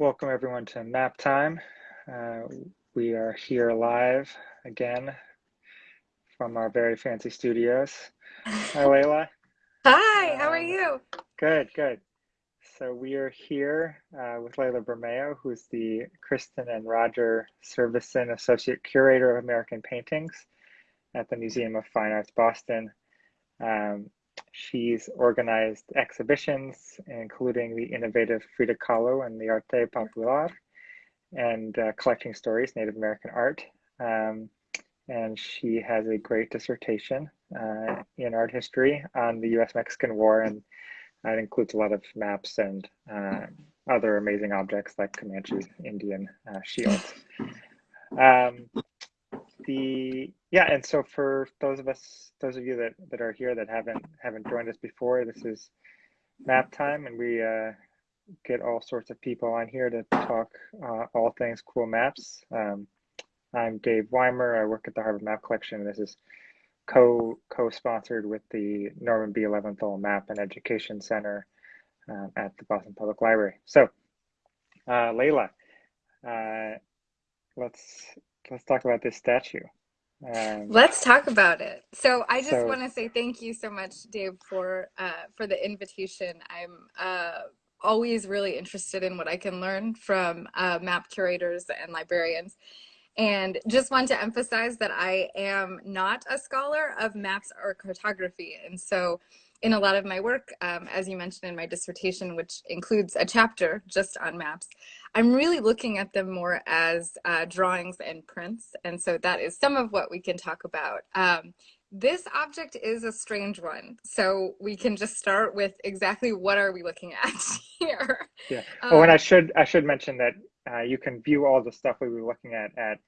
Welcome everyone to Map Time. Uh, we are here live again from our very fancy studios. Hi, Layla. Hi, how are um, you? Good, good. So we are here uh, with Layla Bermeo, who's the Kristen and Roger Servison Associate Curator of American Paintings at the Museum of Fine Arts, Boston. Um, She's organized exhibitions, including the innovative Frida Kahlo and the Arte Popular, and uh, collecting stories, Native American art. Um, and she has a great dissertation uh, in art history on the US Mexican War, and that includes a lot of maps and uh, other amazing objects like Comanche Indian uh, shields. Um, the yeah and so for those of us those of you that that are here that haven't haven't joined us before this is map time and we uh, get all sorts of people on here to talk uh, all things cool maps. Um, i'm dave weimer. I work at the harvard map collection. This is co co-sponsored with the norman b. Leventhal map and education center uh, at the boston public library. So uh, layla uh, let's let's talk about this statue. Um, let's talk about it. So I just so, want to say thank you so much, Dave, for uh, for the invitation. I'm uh, always really interested in what I can learn from uh, map curators and librarians. And just want to emphasize that I am not a scholar of maps or cartography. And so in a lot of my work, um, as you mentioned in my dissertation, which includes a chapter just on maps, I'm really looking at them more as uh, drawings and prints. And so that is some of what we can talk about. Um, this object is a strange one. So we can just start with exactly what are we looking at here. Yeah. Um, oh, and I should, I should mention that uh, you can view all the stuff we were looking at at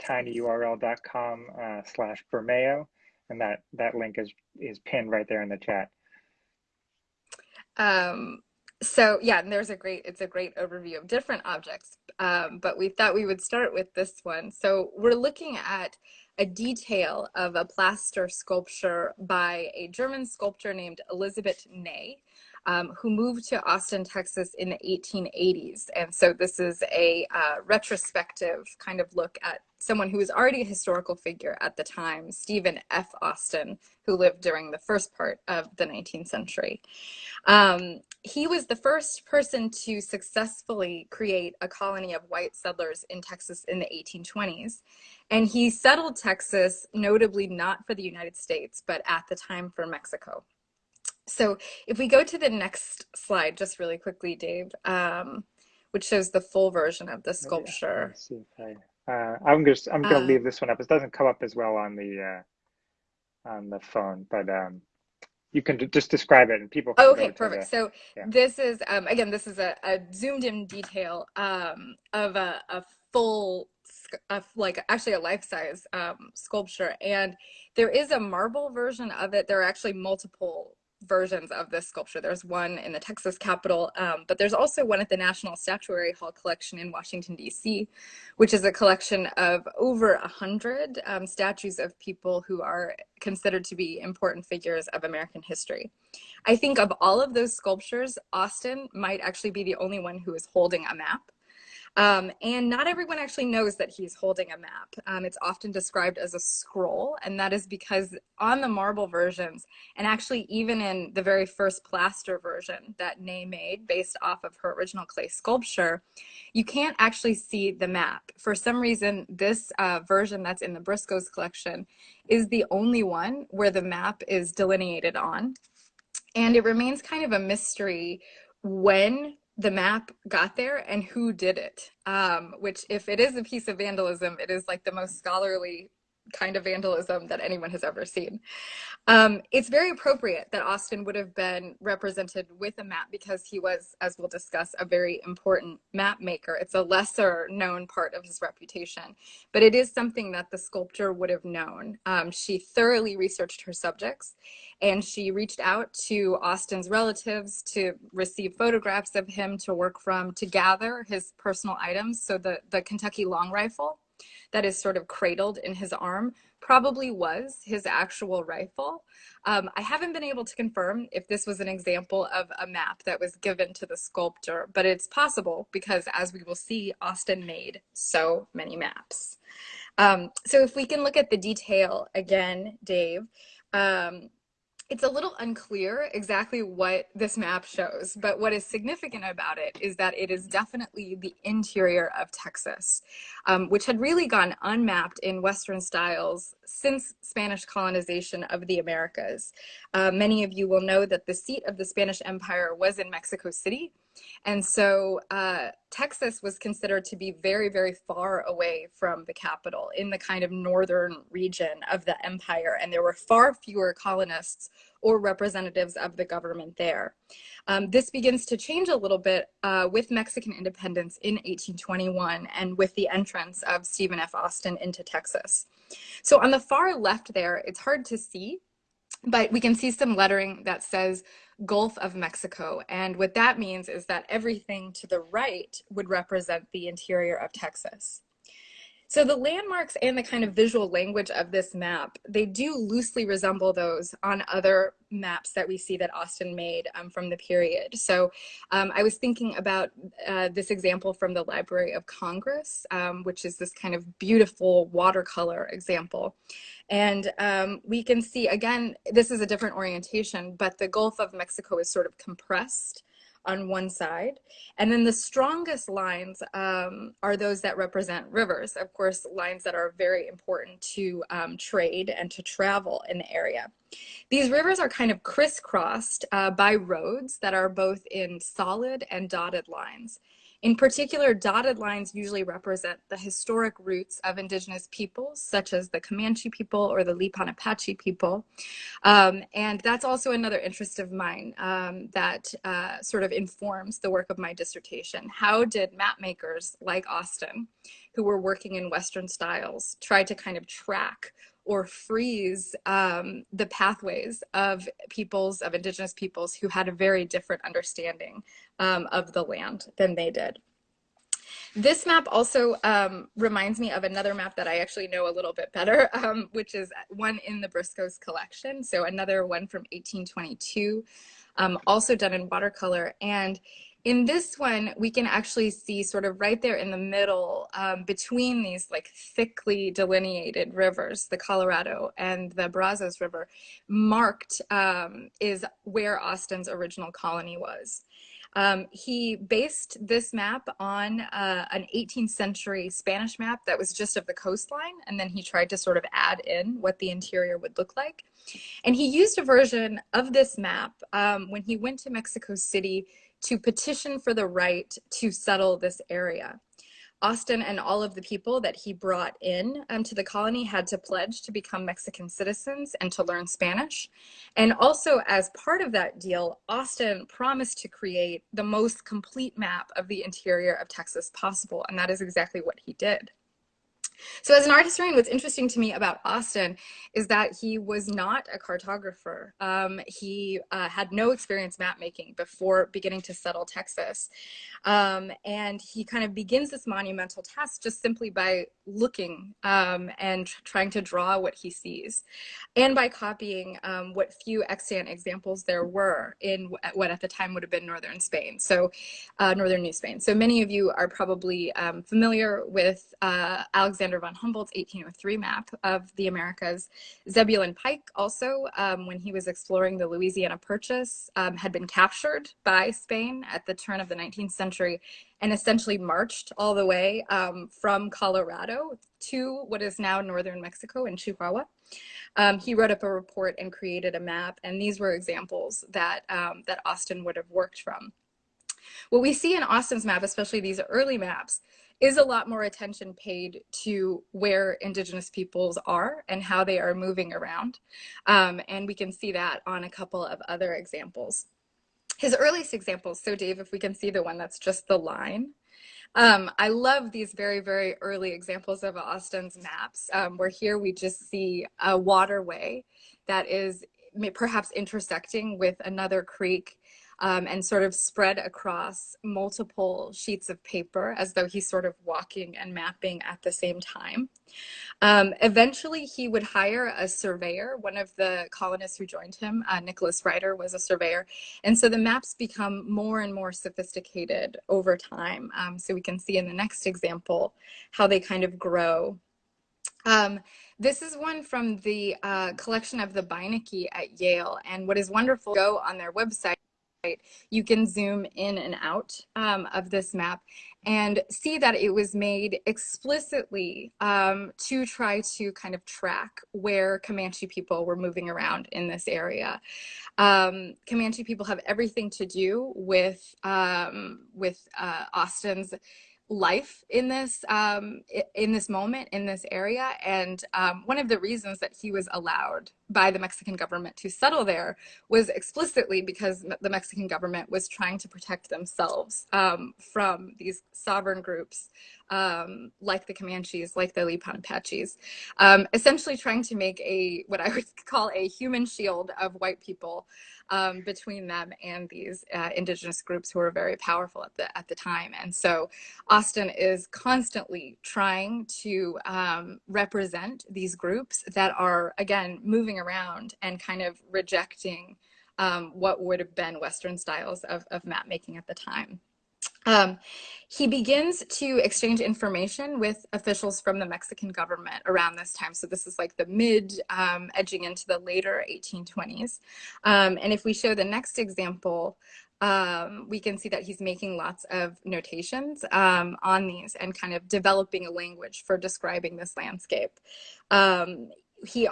tinyurl.com uh, slash Bermeo and that that link is is pinned right there in the chat. Um, so yeah, and there's a great it's a great overview of different objects, um, but we thought we would start with this one. So we're looking at a detail of a plaster sculpture by a German sculptor named Elisabet Ney um, who moved to Austin, Texas in the 1880s. And so this is a uh, retrospective kind of look at someone who was already a historical figure at the time, Stephen F. Austin, who lived during the first part of the 19th century. Um, he was the first person to successfully create a colony of white settlers in Texas in the 1820s. And he settled Texas, notably not for the United States, but at the time for Mexico. So if we go to the next slide, just really quickly, Dave, um, which shows the full version of the sculpture. I, uh, I'm just I'm gonna uh, leave this one up. It doesn't come up as well on the uh, on the phone, but um, you can just describe it and people. okay, perfect. The, so yeah. this is um, again, this is a, a zoomed in detail um, of a, a full a, like actually a life size um, sculpture and there is a marble version of it there are actually multiple versions of this sculpture. There's one in the Texas Capitol, um, but there's also one at the National Statuary Hall collection in Washington, D.C., which is a collection of over a hundred um, statues of people who are considered to be important figures of American history. I think of all of those sculptures, Austin might actually be the only one who is holding a map. Um, and not everyone actually knows that he's holding a map. Um, it's often described as a scroll, and that is because on the marble versions, and actually even in the very first plaster version that Ney made based off of her original clay sculpture, you can't actually see the map. For some reason, this uh, version that's in the Briscoe's collection is the only one where the map is delineated on. And it remains kind of a mystery when the map got there and who did it. Um, which, if it is a piece of vandalism, it is like the most scholarly kind of vandalism that anyone has ever seen. Um, it's very appropriate that Austin would have been represented with a map because he was, as we'll discuss, a very important map maker. It's a lesser known part of his reputation, but it is something that the sculptor would have known. Um, she thoroughly researched her subjects and she reached out to Austin's relatives to receive photographs of him to work from, to gather his personal items. So the, the Kentucky long rifle that is sort of cradled in his arm probably was his actual rifle. Um, I haven't been able to confirm if this was an example of a map that was given to the sculptor, but it's possible because as we will see, Austin made so many maps. Um, so if we can look at the detail again, Dave, um, it's a little unclear exactly what this map shows, but what is significant about it is that it is definitely the interior of Texas, um, which had really gone unmapped in Western styles since Spanish colonization of the Americas. Uh, many of you will know that the seat of the Spanish Empire was in Mexico City, and so uh, Texas was considered to be very, very far away from the capital in the kind of northern region of the empire. And there were far fewer colonists or representatives of the government there. Um, this begins to change a little bit uh, with Mexican independence in 1821 and with the entrance of Stephen F. Austin into Texas. So on the far left there, it's hard to see, but we can see some lettering that says Gulf of Mexico. And what that means is that everything to the right would represent the interior of Texas. So the landmarks and the kind of visual language of this map, they do loosely resemble those on other maps that we see that Austin made um, from the period. So um, I was thinking about uh, this example from the Library of Congress, um, which is this kind of beautiful watercolor example. And um, we can see, again, this is a different orientation, but the Gulf of Mexico is sort of compressed on one side. And then the strongest lines um, are those that represent rivers, of course, lines that are very important to um, trade and to travel in the area. These rivers are kind of crisscrossed uh, by roads that are both in solid and dotted lines. In particular, dotted lines usually represent the historic routes of indigenous peoples, such as the Comanche people or the Lipan Apache people. Um, and that's also another interest of mine um, that uh, sort of informs the work of my dissertation. How did map makers like Austin, who were working in Western styles, try to kind of track or freeze um, the pathways of peoples, of indigenous peoples who had a very different understanding um, of the land than they did. This map also um, reminds me of another map that I actually know a little bit better, um, which is one in the Briscoe's collection. So another one from 1822, um, also done in watercolor. And in this one, we can actually see sort of right there in the middle um, between these like thickly delineated rivers, the Colorado and the Brazos River, marked um, is where Austin's original colony was. Um, he based this map on uh, an 18th century Spanish map that was just of the coastline, and then he tried to sort of add in what the interior would look like. And he used a version of this map um, when he went to Mexico City to petition for the right to settle this area. Austin and all of the people that he brought in um, to the colony had to pledge to become Mexican citizens and to learn Spanish. And also as part of that deal, Austin promised to create the most complete map of the interior of Texas possible. And that is exactly what he did. So as an art historian, what's interesting to me about Austin is that he was not a cartographer. Um, he uh, had no experience map making before beginning to settle Texas. Um, and he kind of begins this monumental task just simply by looking um, and trying to draw what he sees and by copying um, what few extant examples there were in what at the time would have been northern Spain, so uh, northern New Spain. So many of you are probably um, familiar with uh, Alexander von Humboldt's 1803 map of the Americas. Zebulon Pike also, um, when he was exploring the Louisiana Purchase, um, had been captured by Spain at the turn of the 19th century and essentially marched all the way um, from Colorado to what is now northern Mexico in Chihuahua. Um, he wrote up a report and created a map, and these were examples that, um, that Austin would have worked from. What we see in Austin's map, especially these early maps, is a lot more attention paid to where indigenous peoples are and how they are moving around. Um, and we can see that on a couple of other examples his earliest examples. So Dave, if we can see the one that's just the line. Um, I love these very, very early examples of Austin's maps, um, where here we just see a waterway that is perhaps intersecting with another creek um, and sort of spread across multiple sheets of paper as though he's sort of walking and mapping at the same time. Um, eventually, he would hire a surveyor. One of the colonists who joined him, uh, Nicholas Ryder, was a surveyor. And so the maps become more and more sophisticated over time. Um, so we can see in the next example how they kind of grow. Um, this is one from the uh, collection of the Beinecke at Yale. And what is wonderful, go on their website, you can zoom in and out um, of this map and see that it was made explicitly um, to try to kind of track where Comanche people were moving around in this area. Um, Comanche people have everything to do with, um, with uh, Austin's life in this um, in this moment in this area and um, one of the reasons that he was allowed by the Mexican government to settle there was explicitly because the Mexican government was trying to protect themselves um, from these sovereign groups um, like the Comanches, like the Lipan Apaches, um, essentially trying to make a what I would call a human shield of white people um, between them and these uh, indigenous groups who were very powerful at the at the time. And so Austin is constantly trying to um, represent these groups that are again moving around and kind of rejecting um, what would have been Western styles of, of map making at the time. Um, he begins to exchange information with officials from the Mexican government around this time. So this is like the mid um, edging into the later 1820s. Um, and if we show the next example, um, we can see that he's making lots of notations um, on these and kind of developing a language for describing this landscape. Um, he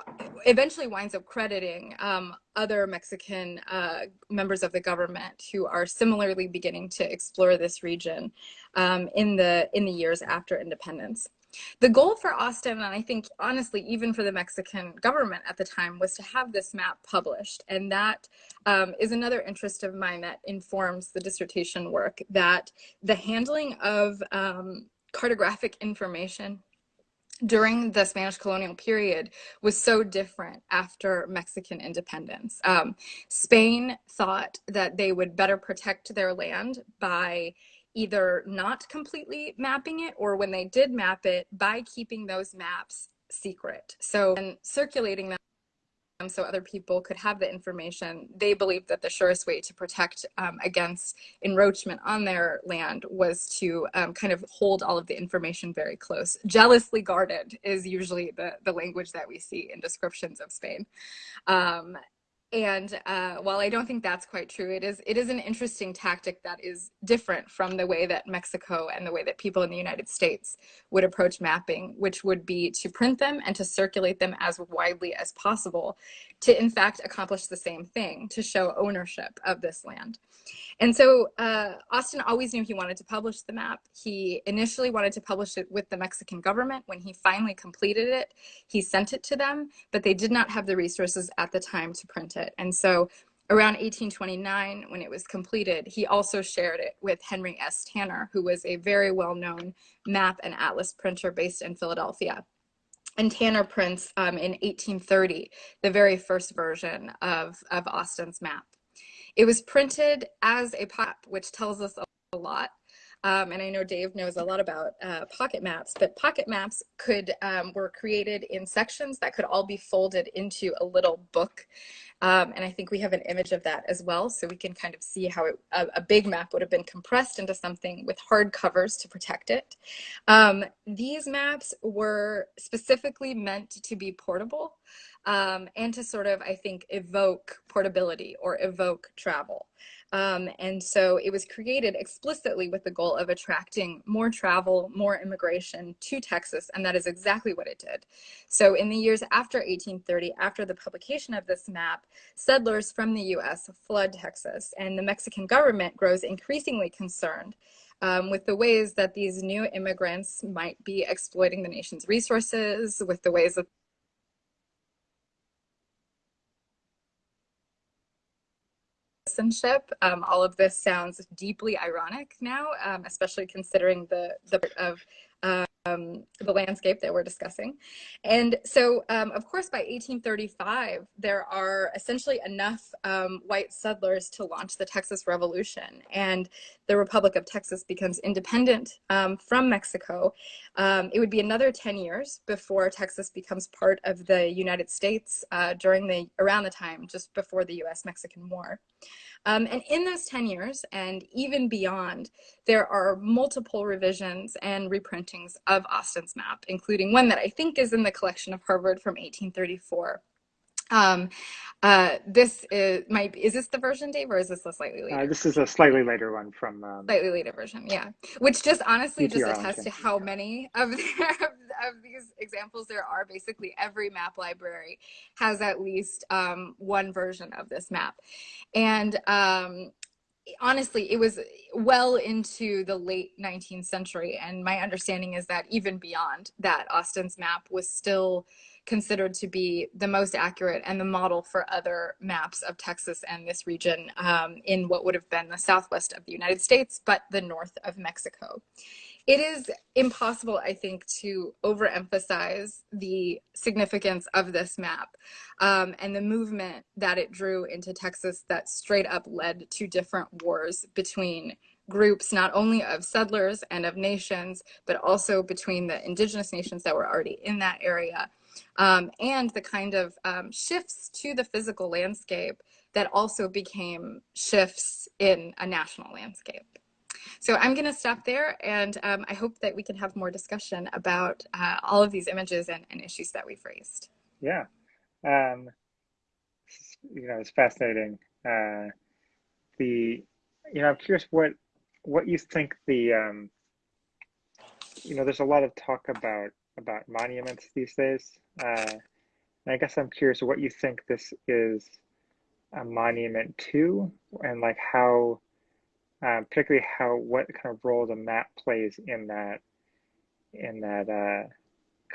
eventually winds up crediting um, other Mexican uh, members of the government who are similarly beginning to explore this region um, in the in the years after independence. The goal for Austin, and I think honestly, even for the Mexican government at the time, was to have this map published. And that um, is another interest of mine that informs the dissertation work, that the handling of um, cartographic information during the Spanish colonial period was so different after Mexican independence. Um, Spain thought that they would better protect their land by either not completely mapping it or when they did map it by keeping those maps secret. So and circulating them so other people could have the information. They believed that the surest way to protect um, against encroachment on their land was to um, kind of hold all of the information very close. Jealously guarded is usually the, the language that we see in descriptions of Spain. Um, and uh, while I don't think that's quite true, it is it is an interesting tactic that is different from the way that Mexico and the way that people in the United States would approach mapping, which would be to print them and to circulate them as widely as possible to in fact accomplish the same thing, to show ownership of this land. And so uh, Austin always knew he wanted to publish the map. He initially wanted to publish it with the Mexican government. When he finally completed it, he sent it to them, but they did not have the resources at the time to print it. And so around 1829, when it was completed, he also shared it with Henry S. Tanner, who was a very well-known map and atlas printer based in Philadelphia. And Tanner prints um, in 1830, the very first version of, of Austin's map. It was printed as a pop, which tells us a lot. Um, and I know Dave knows a lot about uh, pocket maps, but pocket maps could um, were created in sections that could all be folded into a little book. Um, and I think we have an image of that as well. So we can kind of see how it, a, a, big map would have been compressed into something with hard covers to protect it. Um, these maps were specifically meant to be portable um, and to sort of, I think, evoke portability or evoke travel. Um, and so it was created explicitly with the goal of attracting more travel, more immigration to Texas, and that is exactly what it did. So in the years after 1830, after the publication of this map, settlers from the US flood Texas, and the Mexican government grows increasingly concerned um, with the ways that these new immigrants might be exploiting the nation's resources, with the ways that citizenship. Um, all of this sounds deeply ironic now, um, especially considering the, the of um, the landscape that we're discussing. And so, um, of course, by 1835, there are essentially enough um, white settlers to launch the Texas Revolution. And the Republic of Texas becomes independent um, from Mexico. Um, it would be another 10 years before Texas becomes part of the United States uh, during the, around the time, just before the US-Mexican War. Um, and in those 10 years and even beyond, there are multiple revisions and reprintings of Austin's map, including one that I think is in the collection of Harvard from 1834. Um, uh, this is might is this the version, Dave, or is this a slightly later? Uh, this is a slightly later one from um, slightly later version, yeah. Which just honestly just attests to how many of, of, of these examples there are. Basically, every map library has at least um, one version of this map, and um, honestly, it was well into the late 19th century, and my understanding is that even beyond that, Austin's map was still considered to be the most accurate and the model for other maps of Texas and this region um, in what would have been the southwest of the United States, but the north of Mexico. It is impossible, I think, to overemphasize the significance of this map um, and the movement that it drew into Texas that straight up led to different wars between groups not only of settlers and of nations, but also between the indigenous nations that were already in that area um, and the kind of um, shifts to the physical landscape that also became shifts in a national landscape. So I'm going to stop there, and um, I hope that we can have more discussion about uh, all of these images and, and, issues that we've raised. Yeah, um, you know, it's fascinating. Uh, the, you know, I'm curious what what you think the, um, you know, there's a lot of talk about about monuments these days. Uh, I guess I'm curious what you think this is a monument to, and like how, uh, particularly how what kind of role the map plays in that, in that uh,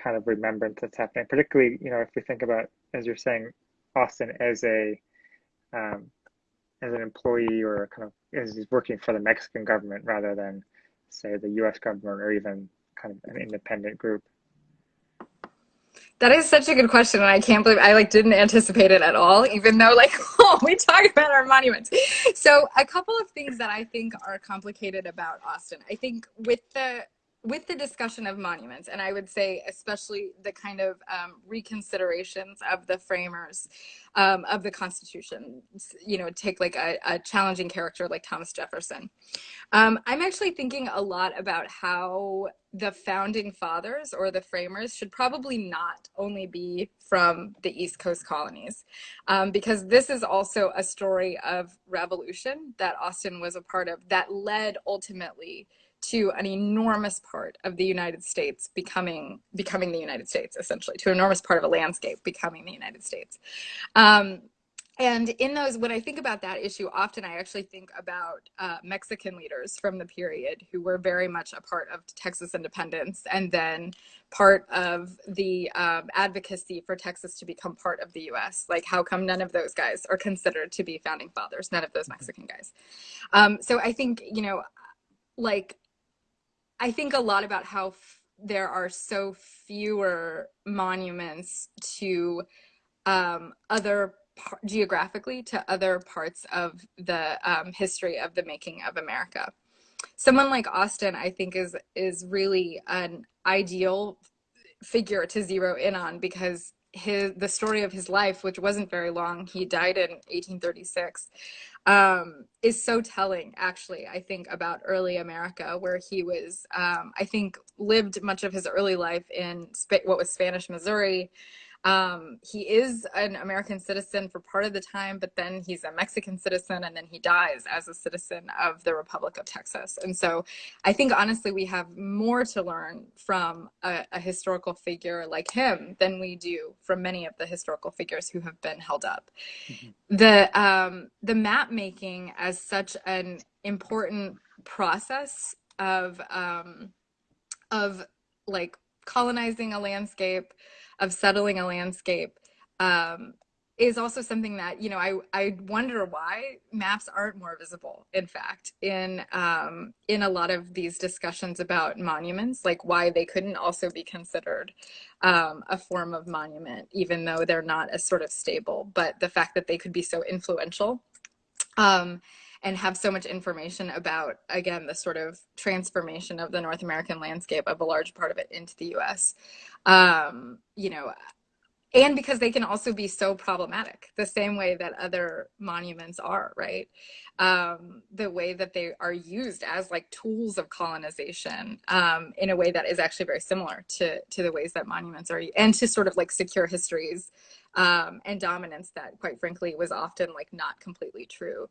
kind of remembrance that's happening. Particularly, you know, if we think about as you're saying, Austin as a um, as an employee or kind of as he's working for the Mexican government rather than say the U.S. government or even kind of an independent group. That is such a good question, and I can't believe I like didn't anticipate it at all. Even though like oh, we talk about our monuments. So a couple of things that I think are complicated about Austin. I think with the with the discussion of monuments, and I would say especially the kind of um, reconsiderations of the framers um, of the Constitution, you know, take like a, a challenging character like Thomas Jefferson. Um, I'm actually thinking a lot about how the founding fathers or the framers should probably not only be from the East Coast colonies, um, because this is also a story of revolution that Austin was a part of that led ultimately to an enormous part of the United States becoming becoming the United States, essentially, to an enormous part of a landscape becoming the United States. Um, and in those, when I think about that issue, often I actually think about uh, Mexican leaders from the period who were very much a part of Texas independence and then part of the um, advocacy for Texas to become part of the US. Like, how come none of those guys are considered to be founding fathers? None of those Mexican guys. Um, so I think, you know, like I think a lot about how there are so fewer monuments to um, other geographically to other parts of the um, history of the making of America. Someone like Austin, I think, is is really an ideal figure to zero in on because his the story of his life, which wasn't very long, he died in 1836, um, is so telling, actually, I think, about early America, where he was, um, I think, lived much of his early life in what was Spanish Missouri, um, he is an American citizen for part of the time, but then he's a Mexican citizen and then he dies as a citizen of the Republic of Texas. And so I think honestly, we have more to learn from a, a historical figure like him than we do from many of the historical figures who have been held up. Mm-hmm. The, um, the map making as such an important process of, um, of like colonizing a landscape, of settling a landscape um, is also something that you know I I wonder why maps aren't more visible. In fact, in um, in a lot of these discussions about monuments, like why they couldn't also be considered um, a form of monument, even though they're not as sort of stable. But the fact that they could be so influential. Um, and have so much information about again the sort of transformation of the North American landscape of a large part of it into the U.S. Um, you know, and because they can also be so problematic the same way that other monuments are right um, the way that they are used as like tools of colonization um, in a way that is actually very similar to to the ways that monuments are and to sort of like secure histories um, and dominance that quite frankly was often like not completely true.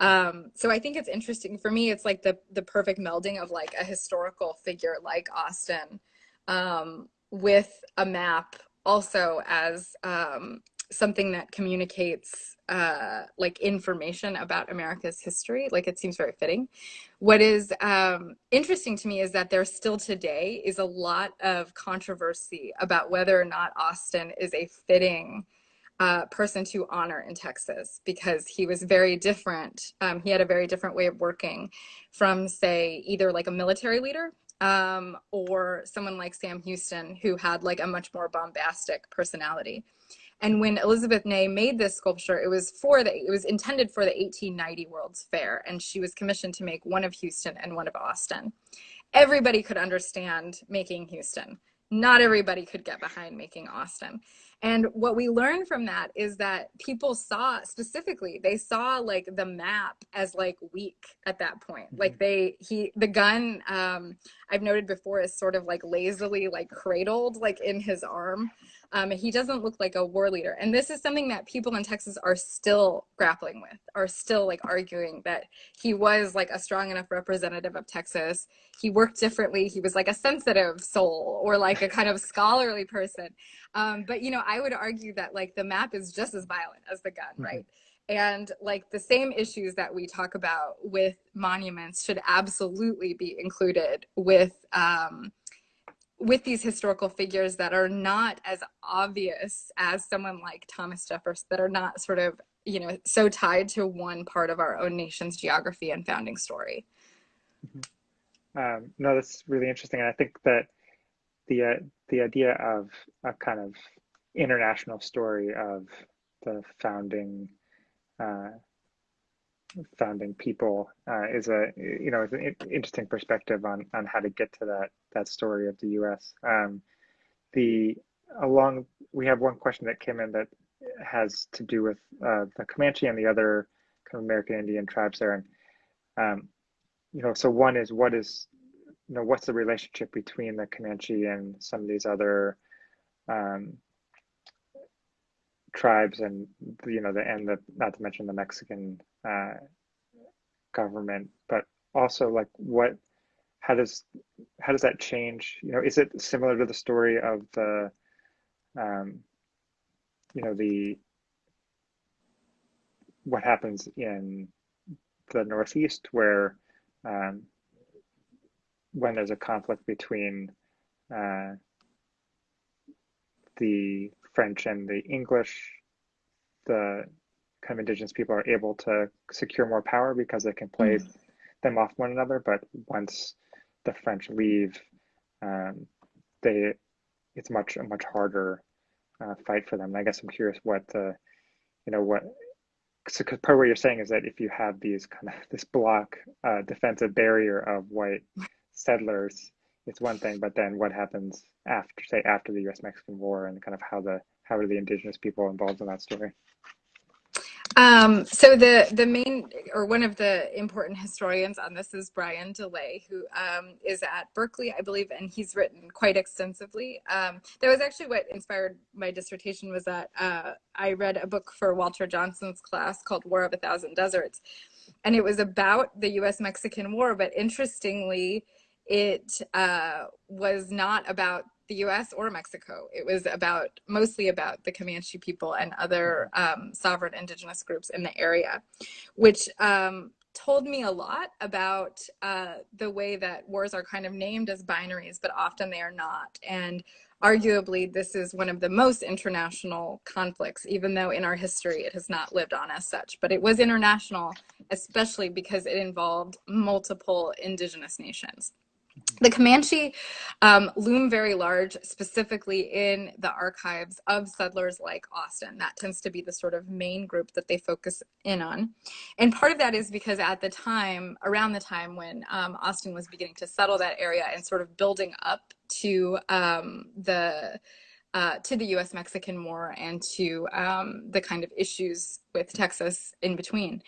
Um, so i think it's interesting for me it's like the the perfect melding of like a historical figure like austin um, with a map also as um, something that communicates uh, like information about America's history. Like it seems very fitting. What is um, interesting to me is that there still today is a lot of controversy about whether or not Austin is a fitting uh, person to honor in Texas because he was very different. Um, he had a very different way of working from, say, either like a military leader um, or someone like Sam Houston, who had like a much more bombastic personality. And when Elisabet Ney made this sculpture, it was for the it was intended for the 1890 World's Fair, and she was commissioned to make one of Houston and one of Austin. Everybody could understand making Houston. Not everybody could get behind making Austin. And what we learned from that is that people saw specifically, they saw like the map as like weak at that point. Mm-hmm. Like they, he, the gun, um, I've noted before is sort of like lazily like cradled like in his arm. Um, he doesn't look like a war leader. And this is something that people in Texas are still grappling with, are still like arguing that he was like a strong enough representative of Texas. He worked differently. He was like a sensitive soul or like a kind of scholarly person. Um, but, you know, I would argue that like the map is just as violent as the gun, mm-hmm. right? and like the same issues that we talk about with monuments should absolutely be included with um, with these historical figures that are not as obvious as someone like Thomas Jefferson, that are not sort of, you know, so tied to one part of our own nation's geography and founding story. Mm-hmm. Um, no, that's really interesting. And I think that the, uh, the idea of a kind of international story of the founding uh, founding people uh, is a you know an interesting perspective on on how to get to that that story of the U.S. Um, the along we have one question that came in that has to do with uh, the Comanche and the other kind of American Indian tribes there, and um, you know so one is what is you know what's the relationship between the Comanche and some of these other um, tribes and you know the and the not to mention the Mexican uh, government, but also like what how does how does that change? You know, is it similar to the story of the um, you know the what happens in the Northeast where um, when there's a conflict between uh, the French and the English, the kind of indigenous people are able to secure more power because they can play mm. them off one another. But once the French leave, um, they it's much a much harder uh, fight for them. And I guess I'm curious what the you know what so part of what you're saying is that if you have these kind of this block uh, defensive barrier of white settlers, it's one thing, but then what happens after say after the U.S. Mexican War and kind of how the how are the indigenous people involved in that story? Um, so the the main or one of the important historians on this is Brian DeLay, who um, is at Berkeley, I believe, and he's written quite extensively. Um, that was actually what inspired my dissertation. Was that uh, I read a book for Walter Johnson's class called War of a Thousand Deserts, and it was about the U.S. Mexican War. But interestingly, it uh, was not about the US or Mexico. It was about mostly about the Comanche people and other um, sovereign indigenous groups in the area, which um, told me a lot about uh, the way that wars are kind of named as binaries, but often they are not. And arguably, this is one of the most international conflicts, even though in our history it has not lived on as such. But it was international, especially because it involved multiple indigenous nations. The Comanche um, loom very large, specifically in the archives of settlers like Austin. That tends to be the sort of main group that they focus in on. And part of that is because at the time, around the time when um, Austin was beginning to settle that area and sort of building up to um, the uh, to the U.S. Mexican War and to um, the kind of issues with Texas in between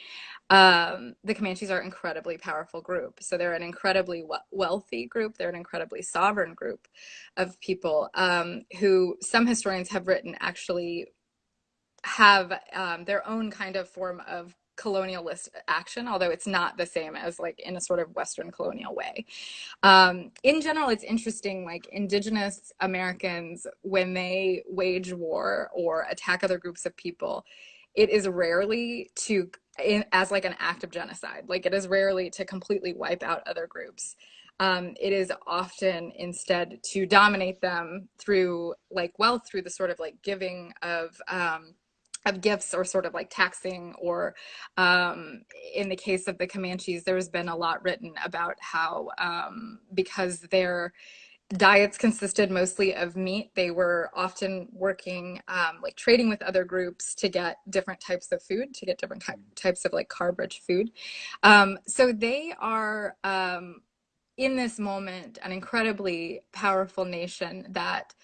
um, the Comanches are an incredibly powerful group. So they're an incredibly wealthy group. They're an incredibly sovereign group of people um, who some historians have written actually have um, their own kind of form of colonialist action, although it's not the same as like in a sort of Western colonial way. Um, in general, it's interesting, like indigenous Americans, when they wage war or attack other groups of people, it is rarely to in, as like an act of genocide. Like it is rarely to completely wipe out other groups. Um, it is often instead to dominate them through like wealth, through the sort of like giving of um, of gifts or sort of like taxing or um, in the case of the Comanches, there's been a lot written about how um, because their diets consisted mostly of meat. They were often working, um, like trading with other groups to get different types of food, to get different types of like carb rich food. Um, so they are, um, in this moment, an incredibly powerful nation that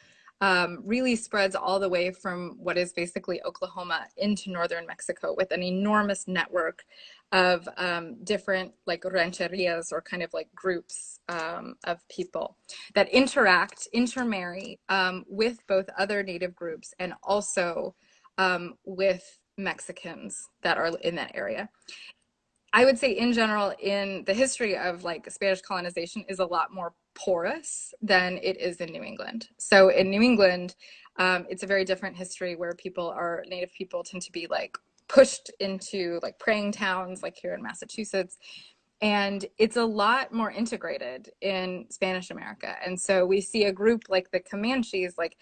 um, really spreads all the way from what is basically Oklahoma into northern Mexico with an enormous network of um, different like rancherias or kind of like groups um, of people that interact, intermarry um, with both other native groups and also um, with Mexicans that are in that area. I would say in general, in the history of like Spanish colonization is a lot more porous than it is in New England. So in New England, um, it's a very different history where people are native people tend to be like pushed into like praying towns like here in Massachusetts. And it's a lot more integrated in Spanish America. And so we see a group like the Comanches, like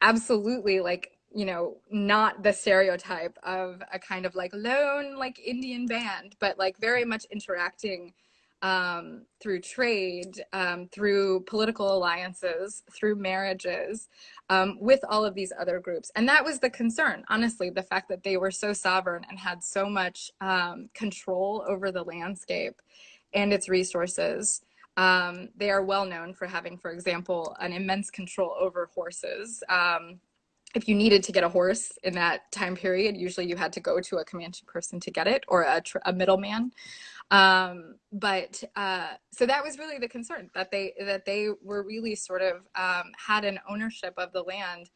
absolutely like, you know, not the stereotype of a kind of like lone like Indian band, but like very much interacting um, through trade, um, through political alliances, through marriages, um, with all of these other groups. And that was the concern, honestly, the fact that they were so sovereign and had so much um, control over the landscape and its resources. Um, they are well known for having, for example, an immense control over horses. Um, if you needed to get a horse in that time period, usually you had to go to a Comanche person to get it or a, a middleman. Um, but uh, so that was really the concern that they that they were really sort of um, had an ownership of the land,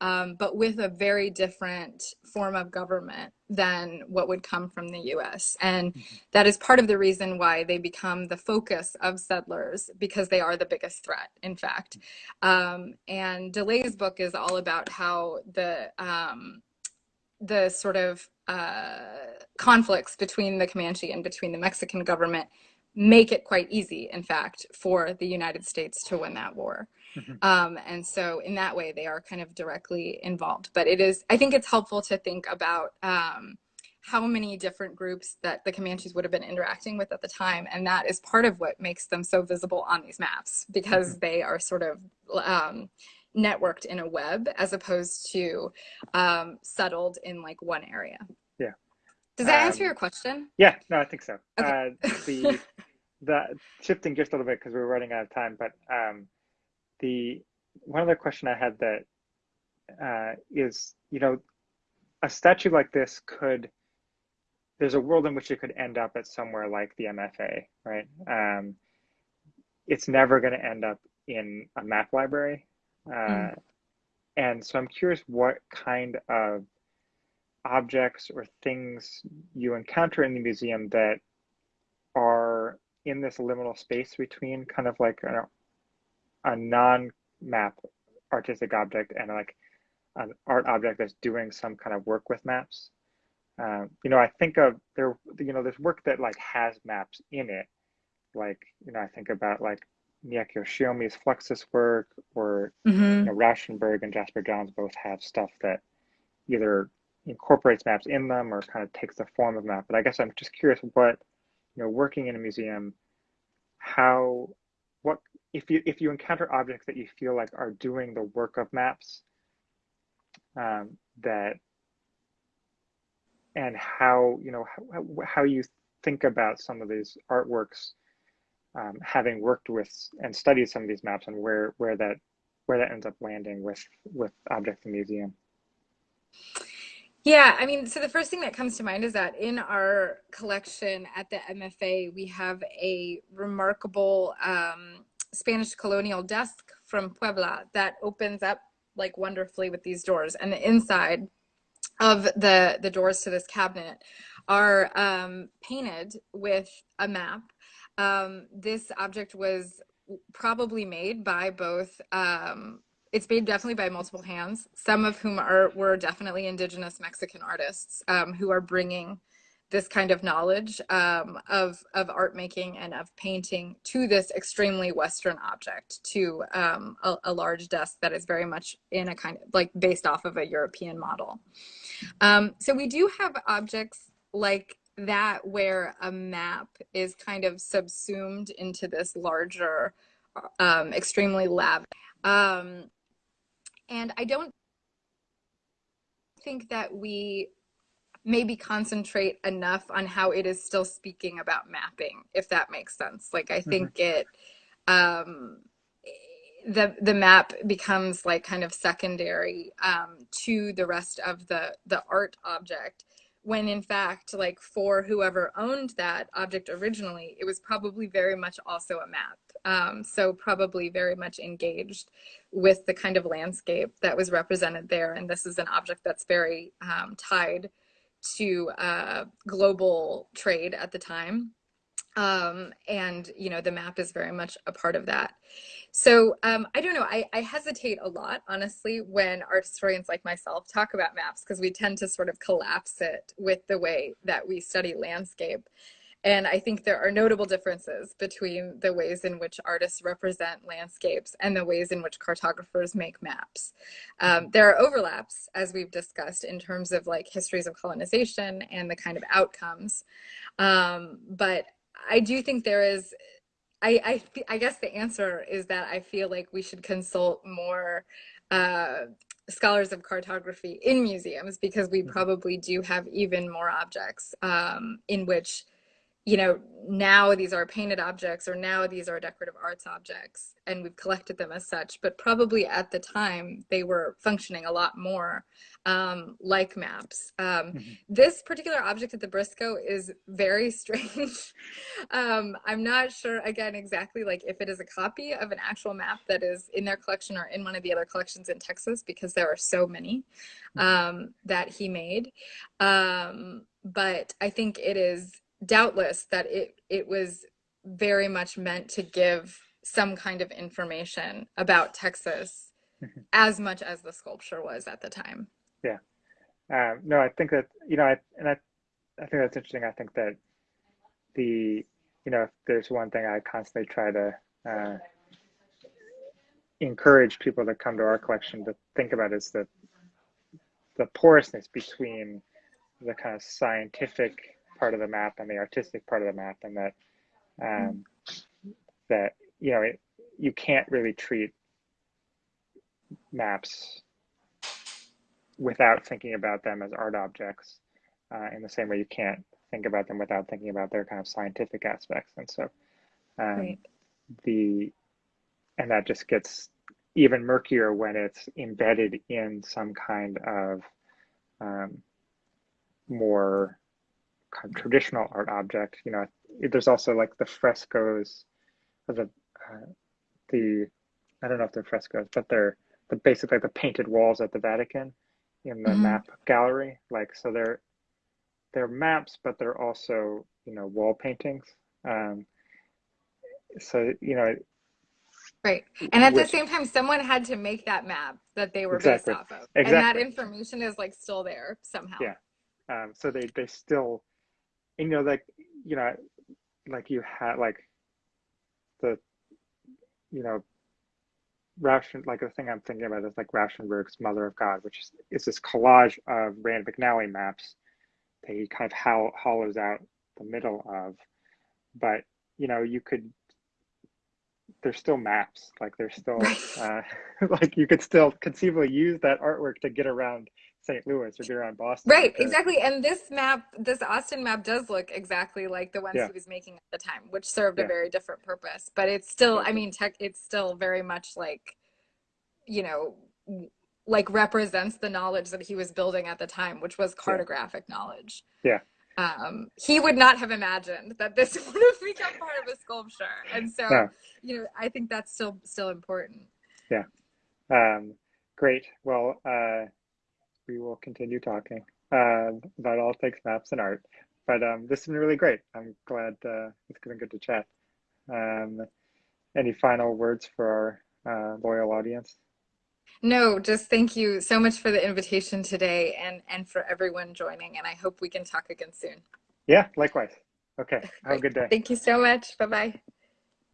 um, but with a very different form of government than what would come from the U.S. And mm-hmm. that is part of the reason why they become the focus of settlers because they are the biggest threat, in fact. Um, and DeLay's book is all about how the um, the sort of uh, conflicts between the Comanche and between the Mexican government make it quite easy, in fact, for the United States to win that war. Mm-hmm. Um, and so, in that way, they are kind of directly involved. But it is, I think it's helpful to think about um, how many different groups that the Comanches would have been interacting with at the time. And that is part of what makes them so visible on these maps because mm-hmm. they are sort of. Um, networked in a web as opposed to um, settled in like one area. Yeah. Does that um, answer your question? Yeah, no, I think so. Okay. Uh, the the shifting just a little bit because we're running out of time, but um, the one other question I had that uh, is, you know, a statue like this could. There's a world in which it could end up at somewhere like the MFA, right? Um, it's never going to end up in a map library Mm. Uh, and so I'm curious what kind of objects or things you encounter in the museum that are in this liminal space between kind of like a, a non-map artistic object and like an art object that's doing some kind of work with maps. um, you know, I think of there, you know, there's work that like has maps in it. Like, you know, I think about like Mieko Shiomi's Fluxus work or mm-hmm. you know, Rauschenberg and Jasper Johns both have stuff that either incorporates maps in them or kind of takes the form of map. But I guess I'm just curious what, you know, working in a museum, how, what, if you, if you encounter objects that you feel like are doing the work of maps, um, that and how you know how, how you think about some of these artworks um, having worked with and studied some of these maps and where where that where that ends up landing with with objects in museum. Yeah i mean so the first thing that comes to mind is that in our collection at the mfa we have a remarkable um, spanish colonial desk from puebla that opens up like wonderfully with these doors and the inside of the the doors to this cabinet are um, painted with a map. Um, this object was probably made by both. Um, it's made definitely by multiple hands. Some of whom are were definitely indigenous Mexican artists um, who are bringing this kind of knowledge um, of of art making and of painting to this extremely Western object, to um, a, a, large desk that is very much in a kind of like based off of a European model. Um, so we do have objects like that where a map is kind of subsumed into this larger, um, extremely lab. Um, and I don't think that we maybe concentrate enough on how it is still speaking about mapping if that makes sense like i think mm-hmm. it um the the map becomes like kind of secondary um to the rest of the the art object when in fact like for whoever owned that object originally it was probably very much also a map um, so probably very much engaged with the kind of landscape that was represented there and this is an object that's very um, tied to uh, global trade at the time. Um, and, you know, the map is very much a part of that. So um, I don't know, I, I hesitate a lot, honestly, when art historians like myself talk about maps because we tend to sort of collapse it with the way that we study landscape. And I think there are notable differences between the ways in which artists represent landscapes and the ways in which cartographers make maps. Um, there are overlaps, as we've discussed, in terms of like histories of colonization and the kind of outcomes. Um, but I do think there is, I, I, I guess the answer is that I feel like we should consult more uh, scholars of cartography in museums because we mm-hmm. probably do have even more objects um, in which you know, now these are painted objects or now these are decorative arts objects and we've collected them as such, but probably at the time they were functioning a lot more um, like maps. Um, mm-hmm. This particular object at the Briscoe is very strange. um, I'm not sure, again, exactly like if it is a copy of an actual map that is in their collection or in one of the other collections in Texas because there are so many mm-hmm. um, that he made. Um, but I think it is doubtless that it it was very much meant to give some kind of information about Texas mm-hmm. as much as the sculpture was at the time. Yeah. Um, no, I think that, you know, I, and I, I think that's interesting. I think that the, you know, if there's one thing I constantly try to uh, encourage people to come to our collection to think about is the, the porousness between the kind of scientific part of the map and the artistic part of the map, and that um, that you know it, you can't really treat maps without thinking about them as art objects uh, in the same way you can't think about them without thinking about their kind of scientific aspects and so um, right. the and that just gets even murkier when it's embedded in some kind of um, more kind of traditional art object. You know, there's also like the frescoes of the uh, the I don't know if they're frescoes, but they're the basically the painted walls at the Vatican in the mm-hmm. map gallery. Like so they're they're maps, but they're also you know wall paintings. Um, so you know Right. And at which, the same time, someone had to make that map that they were exactly. based off of. Exactly. And that information is like still there somehow. Yeah Um, so they they still, you know, like you know, like you had like the, you know, Rauschen, like the thing I'm thinking about is like Rauschenberg's Mother of God, which is, is this collage of Rand McNally maps that he kind of hollows out the middle of. But, you know, you could, there's still maps, like there's still, uh, like you could still conceivably use that artwork to get around St. Louis or get around Boston. Right, exactly. And this map, this Austin map does look exactly like the ones yeah. he was making at the time, which served yeah. a very different purpose. But it's still, I mean, tech, it's still very much like, you know, like represents the knowledge that he was building at the time, which was cartographic yeah. knowledge. Yeah. Um, he would not have imagined that this would have become part of a sculpture. And so, no. you know, I think that's still still important. Yeah. Um, great. Well, uh, we will continue talking uh, about all things maps and art. But um, this has been really great. I'm glad uh, it's been good to chat. Um, any final words for our uh, loyal audience? No, just thank you so much for the invitation today and, and for everyone joining. And I hope we can talk again soon. Yeah, likewise. Okay. Have a good day. Thank you so much. Bye bye.